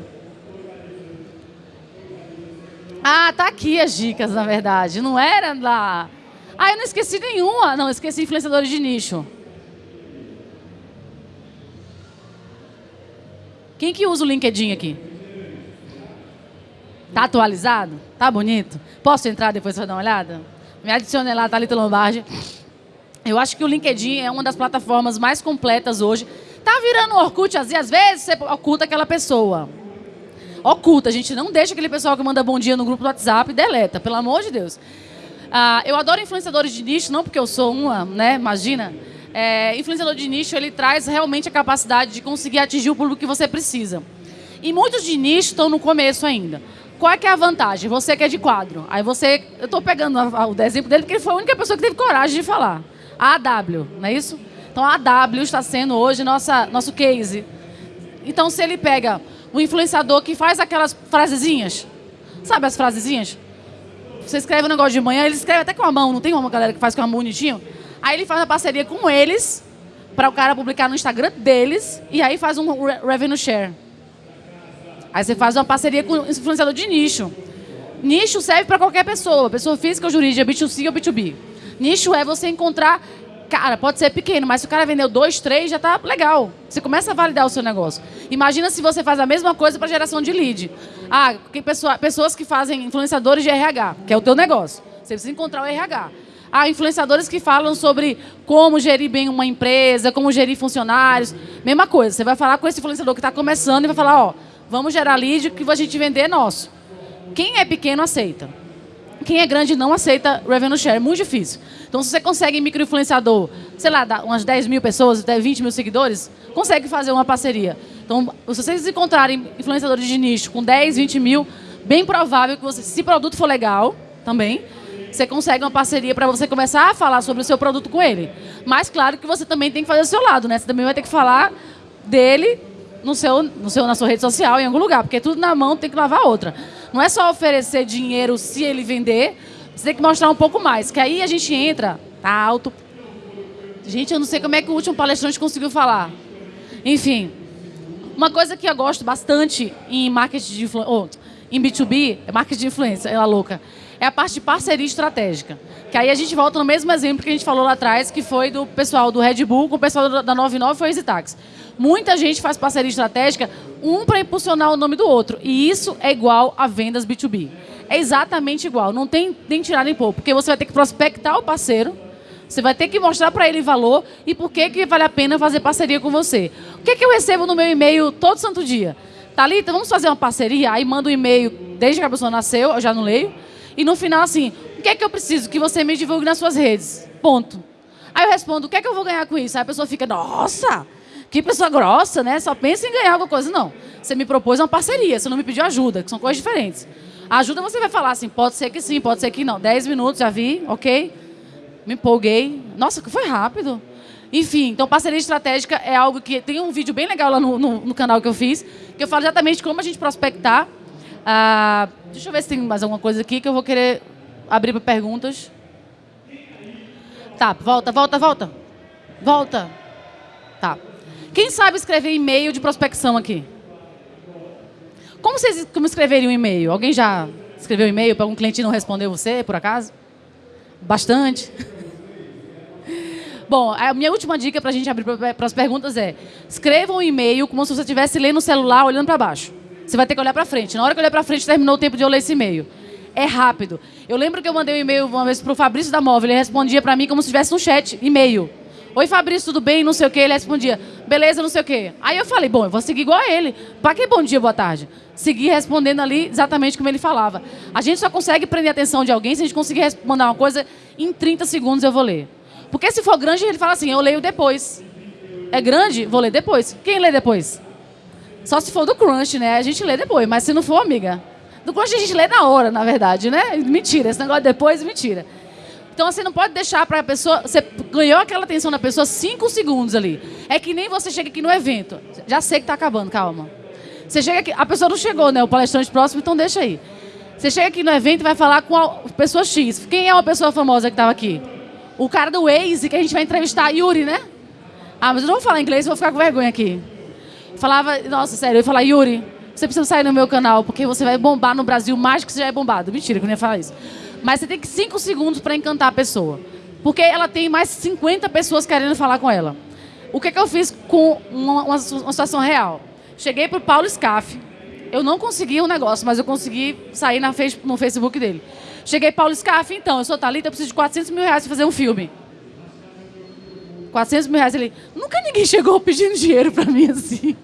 Ah, tá aqui as dicas, na verdade. Não era lá. Ah, eu não esqueci nenhuma. Não, esqueci influenciadores de nicho. Quem que usa o LinkedIn aqui? Tá atualizado? Tá bonito? Posso entrar depois para dar uma olhada? Me adicione lá, Thalita Lombardi. Eu acho que o LinkedIn é uma das plataformas mais completas hoje. Tá virando Orkut, às vezes você oculta aquela pessoa. Oculta, a gente não deixa aquele pessoal que manda bom dia no grupo do WhatsApp e deleta, pelo amor de Deus. Ah, eu adoro influenciadores de nicho, não porque eu sou uma, né? Imagina. É, influenciador de nicho, ele traz realmente a capacidade de conseguir atingir o público que você precisa. E muitos de nicho estão no começo ainda. Qual é é a vantagem? Você que é de quadro. Aí você. Eu estou pegando o exemplo dele porque ele foi a única pessoa que teve coragem de falar. A AW, não é isso? Então a AW está sendo hoje nossa, nosso case. Então se ele pega o influenciador que faz aquelas frasezinhas, sabe as frasezinhas? Você escreve um negócio de manhã, ele escreve até com a mão, não tem uma galera que faz com a mão bonitinho? Aí ele faz uma parceria com eles, para o cara publicar no Instagram deles, e aí faz um revenue share. Aí você faz uma parceria com um influenciador de nicho. Nicho serve para qualquer pessoa, pessoa física ou jurídica, B2C ou B2B. Nicho é você encontrar. Cara, pode ser pequeno, mas se o cara vendeu dois, três, já está legal. Você começa a validar o seu negócio. Imagina se você faz a mesma coisa para geração de lead. Ah, que pessoa, pessoas que fazem influenciadores de RH, que é o teu negócio. Você precisa encontrar o RH. Há influenciadores que falam sobre como gerir bem uma empresa, como gerir funcionários. Mesma coisa. Você vai falar com esse influenciador que está começando e vai falar, ó, Vamos gerar lead que a gente vender é nosso. Quem é pequeno aceita. Quem é grande não aceita revenue share. É muito difícil. Então, se você consegue microinfluenciador, sei lá, umas 10 mil pessoas, até 20 mil seguidores, consegue fazer uma parceria. Então, se vocês encontrarem influenciadores de nicho com 10, 20 mil, bem provável que você, se o produto for legal, também, você consegue uma parceria para você começar a falar sobre o seu produto com ele. Mas, claro que você também tem que fazer o seu lado, né? Você também vai ter que falar dele no seu, no seu, na sua rede social, em algum lugar, porque tudo na mão tem que lavar outra. Não é só oferecer dinheiro se ele vender, você tem que mostrar um pouco mais, que aí a gente entra, tá alto. Gente, eu não sei como é que o último palestrante conseguiu falar. Enfim, uma coisa que eu gosto bastante em marketing de influência, oh, em B2B, é marketing de influência, ela louca, é a parte de parceria estratégica. Que aí a gente volta no mesmo exemplo que a gente falou lá atrás, que foi do pessoal do Red Bull com o pessoal da 99 foi o EasyTax. Muita gente faz parceria estratégica, um para impulsionar o nome do outro. E isso é igual a vendas B2B. É exatamente igual. Não tem nem tirar nem pôr. Porque você vai ter que prospectar o parceiro, você vai ter que mostrar para ele valor e por que, que vale a pena fazer parceria com você. O que, que eu recebo no meu e-mail todo santo dia? Thalita, vamos fazer uma parceria? Aí manda um e-mail desde que a pessoa nasceu, eu já não leio. E no final, assim, que é que eu preciso? Que você me divulgue nas suas redes. Ponto. Aí eu respondo, o que é que eu vou ganhar com isso? Aí a pessoa fica, nossa, que pessoa grossa, né? Só pensa em ganhar alguma coisa. Não. Você me propôs uma parceria, você não me pediu ajuda, que são coisas diferentes. A ajuda você vai falar assim, pode ser que sim, pode ser que não. Dez minutos, já vi, ok? Me empolguei. Nossa, que foi rápido. Enfim, então parceria estratégica é algo que... Tem um vídeo bem legal lá no, no, no canal que eu fiz, que eu falo exatamente como a gente prospectar. Ah, deixa eu ver se tem mais alguma coisa aqui que eu vou querer abrir para perguntas. Tá, volta, volta, volta. Volta. Tá. Quem sabe escrever e-mail de prospecção aqui? Como vocês como escreveriam um e-mail? Alguém já escreveu e-mail para algum cliente não respondeu você, por acaso? Bastante. [laughs] Bom, a minha última dica para a gente abrir para as perguntas é: escreva um e-mail como se você estivesse lendo o celular olhando para baixo. Você vai ter que olhar para frente. Na hora que eu olhar para frente, terminou o tempo de eu ler esse e-mail. É rápido. Eu lembro que eu mandei um e-mail uma vez para o Fabrício da Móvel. Ele respondia para mim como se tivesse um chat, e-mail. Oi, Fabrício, tudo bem? Não sei o quê. Ele respondia, beleza, não sei o quê. Aí eu falei, bom, eu vou seguir igual a ele. Para que bom dia, boa tarde? Segui respondendo ali exatamente como ele falava. A gente só consegue prender a atenção de alguém se a gente conseguir mandar uma coisa em 30 segundos eu vou ler. Porque se for grande, ele fala assim, eu leio depois. É grande? Vou ler depois. Quem lê depois? Só se for do Crunch, né? A gente lê depois. Mas se não for, amiga, do Crunch a gente lê na hora, na verdade, né? Mentira. Esse negócio depois, mentira. Então você não pode deixar para a pessoa. Você ganhou aquela atenção da pessoa cinco segundos ali. É que nem você chega aqui no evento. Já sei que está acabando, calma. Você chega aqui, a pessoa não chegou, né? O palestrante próximo, então deixa aí. Você chega aqui no evento e vai falar com a pessoa X. Quem é uma pessoa famosa que estava aqui? O cara do Waze que a gente vai entrevistar, Yuri, né? Ah, mas eu não vou falar inglês, vou ficar com vergonha aqui. Falava, nossa, sério, eu ia falar, Yuri, você precisa sair no meu canal, porque você vai bombar no Brasil mais que você já é bombado. Mentira, que eu não ia falar isso. Mas você tem que cinco segundos para encantar a pessoa. Porque ela tem mais 50 pessoas querendo falar com ela. O que, é que eu fiz com uma, uma, uma situação real? Cheguei para o Paulo Scaff. Eu não consegui o um negócio, mas eu consegui sair na, no Facebook dele. Cheguei, Paulo Scaff, então, eu sou Thalita, eu preciso de 400 mil reais para fazer um filme. 400 mil reais. Ele, nunca ninguém chegou pedindo dinheiro para mim assim.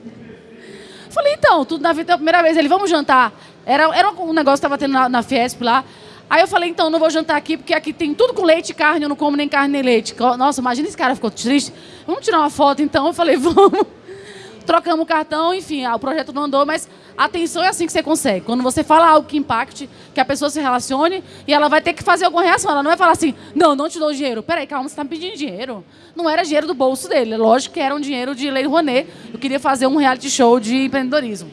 Falei, então, tudo na vida a primeira vez. Ele, vamos jantar. Era, era um negócio que estava tendo na, na Fiesp lá. Aí eu falei, então, não vou jantar aqui, porque aqui tem tudo com leite e carne, eu não como nem carne nem leite. Nossa, imagina esse cara ficou triste. Vamos tirar uma foto, então? Eu falei, vamos. Trocamos o cartão, enfim, o projeto não andou, mas atenção é assim que você consegue. Quando você fala algo que impacte, que a pessoa se relacione, e ela vai ter que fazer alguma reação. Ela não vai falar assim, não, não te dou dinheiro. Peraí, calma, você está me pedindo dinheiro. Não era dinheiro do bolso dele. Lógico que era um dinheiro de Lei Rouanet. Eu queria fazer um reality show de empreendedorismo.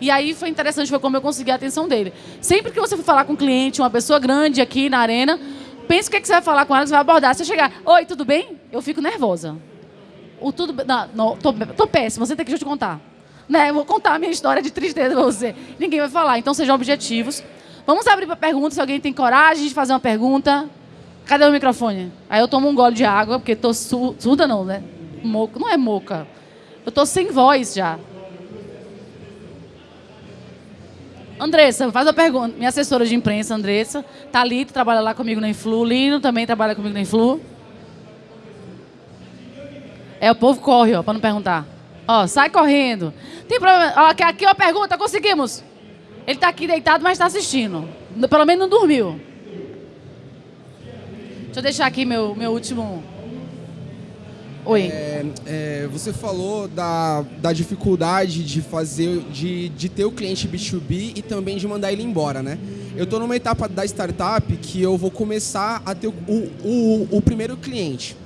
E aí foi interessante, foi como eu consegui a atenção dele. Sempre que você for falar com um cliente, uma pessoa grande aqui na arena, pense o que, é que você vai falar com ela, você vai abordar. Se chegar, oi, tudo bem? Eu fico nervosa. O tudo não, não tô, tô péssima, você tem que te contar. Né? Eu vou contar a minha história de tristeza pra você. Ninguém vai falar, então sejam objetivos. Vamos abrir para perguntas, se alguém tem coragem de fazer uma pergunta. Cadê o microfone? Aí eu tomo um gole de água, porque tô surda não, né? Moca, não é moca. Eu tô sem voz já. Andressa, faz a pergunta. Minha assessora de imprensa, Andressa. Thalita trabalha lá comigo na Influ. Lino também trabalha comigo na Influ. É, o povo corre, ó, para não perguntar. Ó, sai correndo. Tem problema. Ó, aqui, aqui, ó, pergunta, conseguimos. Ele está aqui deitado, mas está assistindo. Pelo menos não dormiu. Deixa eu deixar aqui meu, meu último Oi. É, é, você falou da, da dificuldade de fazer, de, de ter o cliente B2B e também de mandar ele embora, né? Eu estou numa etapa da startup que eu vou começar a ter o, o, o primeiro cliente.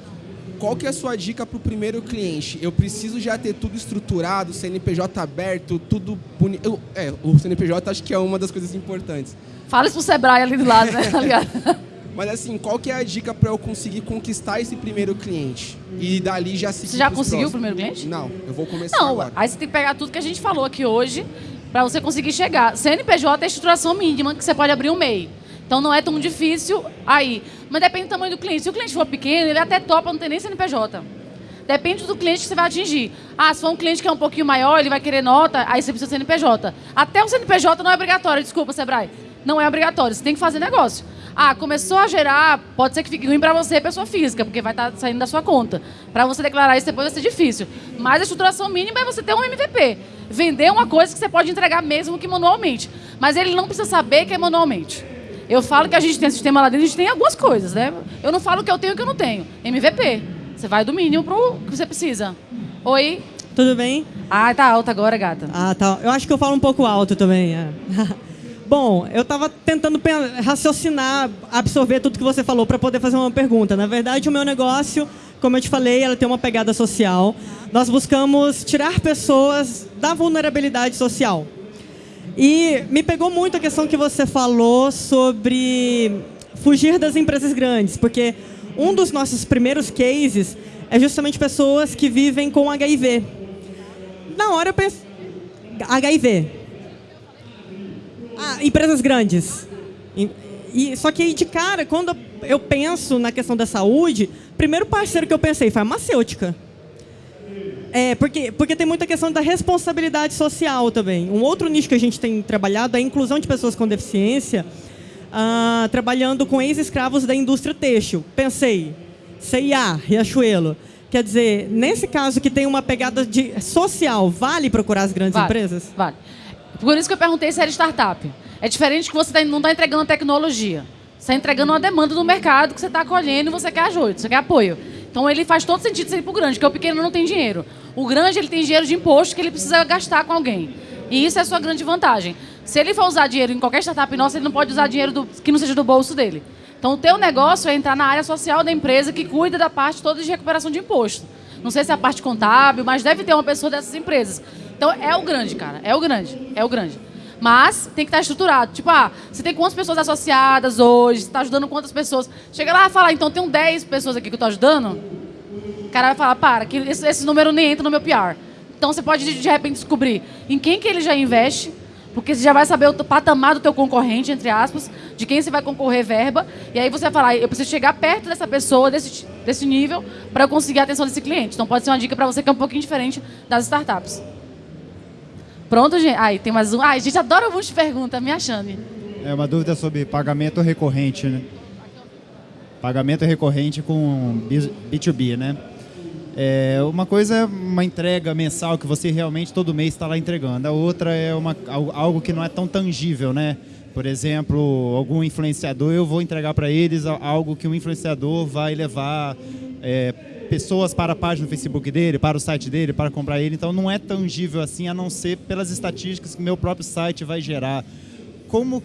Qual que é a sua dica para o primeiro cliente? Eu preciso já ter tudo estruturado, CNPJ aberto, tudo bonito. É, o CNPJ acho que é uma das coisas importantes. Fala isso pro Sebrae ali do lado, né? [laughs] Tá Mas assim, qual que é a dica para eu conseguir conquistar esse primeiro cliente? E dali já seguir Você já conseguiu o primeiro cliente? Não, eu vou começar Não, agora. aí você tem que pegar tudo que a gente falou aqui hoje para você conseguir chegar. CNPJ é a estruturação mínima que você pode abrir um MEI. Então não é tão difícil aí. Mas depende do tamanho do cliente. Se o cliente for pequeno, ele até topa, não tem nem CNPJ. Depende do cliente que você vai atingir. Ah, se for um cliente que é um pouquinho maior, ele vai querer nota, aí você precisa de CNPJ. Até o CNPJ não é obrigatório, desculpa, Sebrae. Não é obrigatório, você tem que fazer negócio. Ah, começou a gerar, pode ser que fique ruim para você, pessoa física, porque vai estar tá saindo da sua conta. Para você declarar isso depois vai ser difícil. Mas a estruturação mínima é você ter um MVP. Vender uma coisa que você pode entregar mesmo que manualmente. Mas ele não precisa saber que é manualmente. Eu falo que a gente tem sistema lá dentro, a gente tem algumas coisas, né? Eu não falo que eu tenho e que eu não tenho. MVP. Você vai do mínimo pro que você precisa. Oi? Tudo bem? Ah, tá alta agora, gata. Ah, tá. Eu acho que eu falo um pouco alto também. É. [laughs] Bom, eu estava tentando raciocinar, absorver tudo que você falou para poder fazer uma pergunta. Na verdade, o meu negócio, como eu te falei, ela tem uma pegada social. Nós buscamos tirar pessoas da vulnerabilidade social. E me pegou muito a questão que você falou sobre fugir das empresas grandes, porque um dos nossos primeiros cases é justamente pessoas que vivem com HIV. Na hora eu pensei. HIV. Ah, empresas grandes. E, só que aí de cara, quando eu penso na questão da saúde, primeiro parceiro que eu pensei farmacêutica. É, porque, porque tem muita questão da responsabilidade social também. Um outro nicho que a gente tem trabalhado é a inclusão de pessoas com deficiência, ah, trabalhando com ex-escravos da indústria têxtil. Pensei, CIA, Riachuelo. Quer dizer, nesse caso que tem uma pegada de social, vale procurar as grandes vale, empresas? Vale. Por isso que eu perguntei se era startup. É diferente que você tá, não está entregando tecnologia. Você está entregando uma demanda do mercado que você está acolhendo e você quer ajuda, você quer apoio. Então ele faz todo sentido ser para o grande, porque o pequeno não tem dinheiro. O grande ele tem dinheiro de imposto que ele precisa gastar com alguém. E isso é a sua grande vantagem. Se ele for usar dinheiro em qualquer startup nossa, ele não pode usar dinheiro do, que não seja do bolso dele. Então o teu negócio é entrar na área social da empresa que cuida da parte toda de recuperação de imposto. Não sei se é a parte contábil, mas deve ter uma pessoa dessas empresas. Então é o grande, cara. É o grande. É o grande. Mas tem que estar estruturado. Tipo, ah, você tem quantas pessoas associadas hoje? Você está ajudando quantas pessoas? Chega lá e fala, então tem 10 pessoas aqui que eu estou ajudando cara vai falar, para, que esse, esse número nem entra no meu PR. Então você pode de repente descobrir em quem que ele já investe, porque você já vai saber o patamar do teu concorrente, entre aspas, de quem você vai concorrer verba, e aí você vai falar, eu preciso chegar perto dessa pessoa, desse, desse nível, para eu conseguir a atenção desse cliente. Então pode ser uma dica para você que é um pouquinho diferente das startups. Pronto, gente? Ai, tem mais um. Ai, a gente adora um monte de pergunta, me achando. É uma dúvida sobre pagamento recorrente, né? Pagamento recorrente com B2B, né? É, uma coisa é uma entrega mensal que você realmente todo mês está lá entregando. A outra é uma, algo que não é tão tangível, né? Por exemplo, algum influenciador, eu vou entregar para eles algo que um influenciador vai levar é, pessoas para a página do Facebook dele, para o site dele, para comprar ele. Então não é tangível assim, a não ser pelas estatísticas que meu próprio site vai gerar. Como,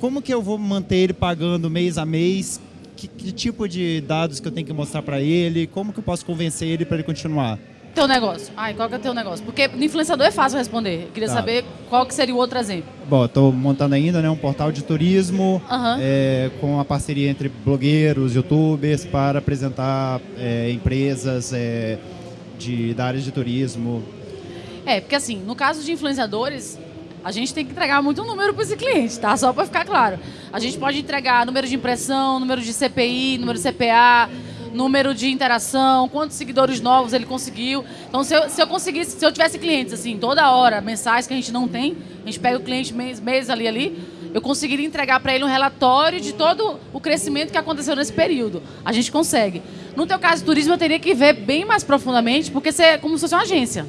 como que eu vou manter ele pagando mês a mês que, que tipo de dados que eu tenho que mostrar para ele? Como que eu posso convencer ele para ele continuar? Teu negócio. Ai, qual que é o teu negócio? Porque no influenciador é fácil responder. Eu queria tá. saber qual que seria o outro exemplo. Bom, estou montando ainda né, um portal de turismo uhum. é, com uma parceria entre blogueiros, youtubers para apresentar é, empresas é, de, da área de turismo. É, porque assim, no caso de influenciadores, a gente tem que entregar muito número para esse cliente, tá? Só para ficar claro. A gente pode entregar número de impressão, número de CPI, número de CPA, número de interação, quantos seguidores novos ele conseguiu. Então, se eu, se eu conseguisse, se eu tivesse clientes assim, toda hora, mensais que a gente não tem, a gente pega o cliente mês, mês ali ali, eu conseguiria entregar para ele um relatório de todo o crescimento que aconteceu nesse período. A gente consegue. No teu caso, turismo, eu teria que ver bem mais profundamente, porque você é como se fosse uma agência.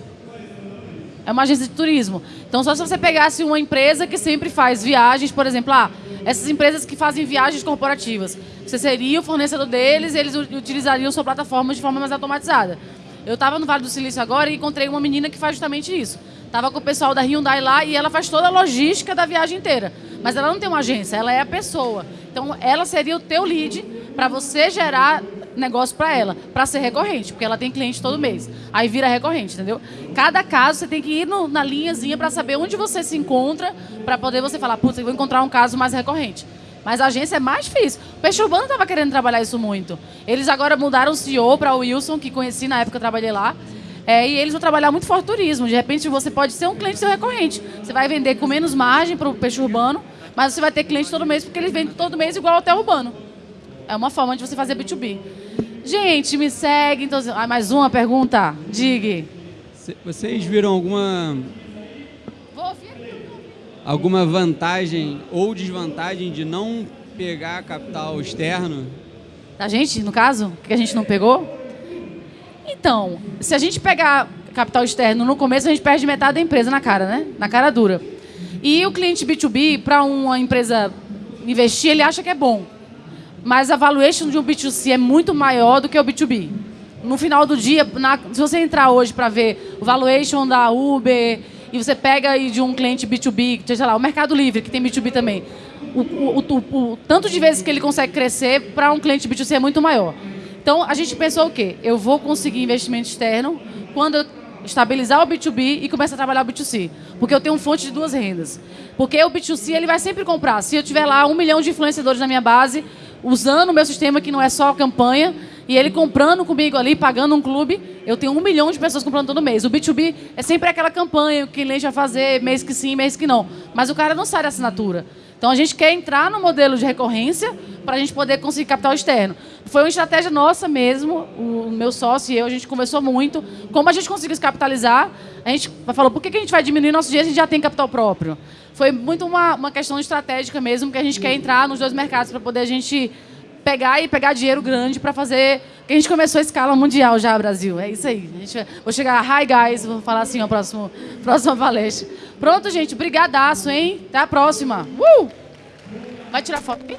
É uma agência de turismo. Então, só se você pegasse uma empresa que sempre faz viagens, por exemplo, ah, essas empresas que fazem viagens corporativas. Você seria o fornecedor deles e eles utilizariam sua plataforma de forma mais automatizada. Eu estava no Vale do Silício agora e encontrei uma menina que faz justamente isso. Estava com o pessoal da Hyundai lá e ela faz toda a logística da viagem inteira. Mas ela não tem uma agência, ela é a pessoa. Então, ela seria o teu lead para você gerar negócio para ela, para ser recorrente, porque ela tem cliente todo mês. Aí vira recorrente, entendeu? Cada caso você tem que ir no, na linhazinha para saber onde você se encontra, para poder você falar, putz, eu vou encontrar um caso mais recorrente. Mas a agência é mais difícil. O Peixe Urbano estava querendo trabalhar isso muito. Eles agora mudaram o CEO para o Wilson, que conheci na época que trabalhei lá. É, e eles vão trabalhar muito forte turismo. De repente você pode ser um cliente seu recorrente. Você vai vender com menos margem para o peixe urbano, mas você vai ter cliente todo mês porque eles vendem todo mês igual ao hotel urbano. É uma forma de você fazer B2B. Gente, me segue. Então, ah, mais uma pergunta. Diga. Vocês viram alguma alguma vantagem ou desvantagem de não pegar capital externo? Da gente, no caso, que a gente não pegou? Então, se a gente pegar capital externo no começo, a gente perde metade da empresa na cara, né? Na cara dura. E o cliente B2B, para uma empresa investir, ele acha que é bom. Mas a valuation de um B2C é muito maior do que o B2B. No final do dia, na- se você entrar hoje para ver o valuation da Uber e você pega aí de um cliente B2B, sei lá, o Mercado Livre, que tem B2B também, o, o- o- o tanto de vezes que ele consegue crescer para um cliente B2C é muito maior. Então, a gente pensou o quê? Eu vou conseguir investimento externo quando eu estabilizar o B2B e começar a trabalhar o B2C. Porque eu tenho fonte de duas rendas. Porque o B2C ele vai sempre comprar. Se eu tiver lá um milhão de influenciadores na minha base, usando o meu sistema que não é só campanha, e ele comprando comigo ali, pagando um clube, eu tenho um milhão de pessoas comprando todo mês. O B2B é sempre aquela campanha que cliente vai fazer mês que sim, mês que não. Mas o cara não sai da assinatura. Então a gente quer entrar no modelo de recorrência para a gente poder conseguir capital externo. Foi uma estratégia nossa mesmo, o meu sócio e eu, a gente conversou muito. Como a gente conseguiu se capitalizar, a gente falou, por que que a gente vai diminuir nosso dinheiro se a gente já tem capital próprio? Foi muito uma, uma questão estratégica mesmo, que a gente quer entrar nos dois mercados para poder a gente pegar e pegar dinheiro grande para fazer. Porque a gente começou a escala mundial já, Brasil. É isso aí. A gente vou chegar, hi guys, vou falar assim, ó, próximo, [laughs] palestra. Pronto, gente, brigadaço, hein? Até a próxima. Uh! Vai tirar foto? aqui?